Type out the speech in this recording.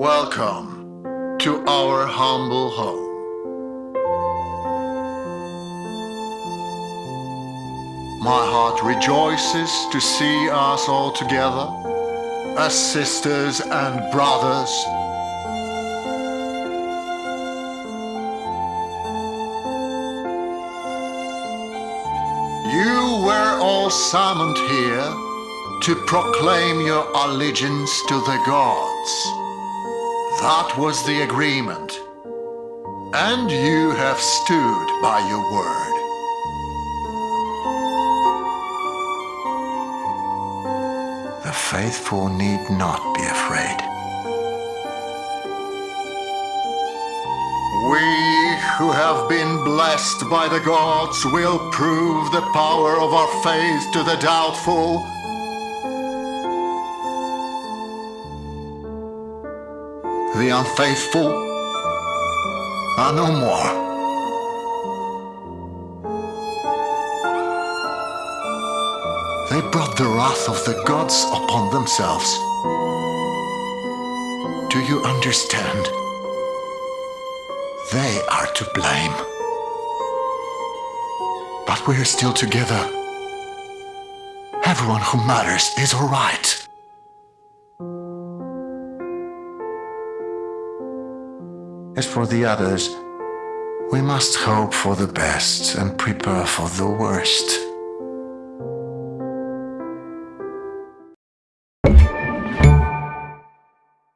Welcome to our humble home. My heart rejoices to see us all together as sisters and brothers. You were all summoned here to proclaim your allegiance to the gods. That was the agreement. And you have stood by your word. The faithful need not be afraid. We who have been blessed by the gods will prove the power of our faith to the doubtful. The unfaithful are no more. They brought the wrath of the gods upon themselves. Do you understand? They are to blame. But we're still together. Everyone who matters is alright. As for the others, we must hope for the best and prepare for the worst.